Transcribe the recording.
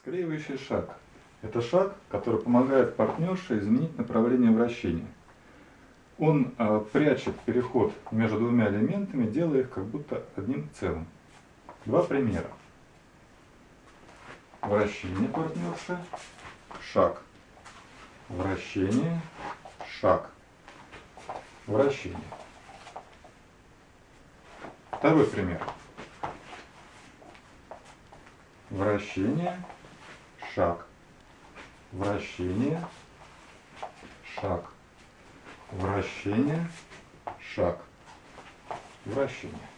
Склеивающий шаг. Это шаг, который помогает партнерше изменить направление вращения. Он э, прячет переход между двумя элементами, делая их как будто одним целым. Два примера. Вращение партнерши, шаг. Вращение, шаг. Вращение. Второй пример. Вращение, шаг. Вращение, шаг. Вращение, шаг. Вращение.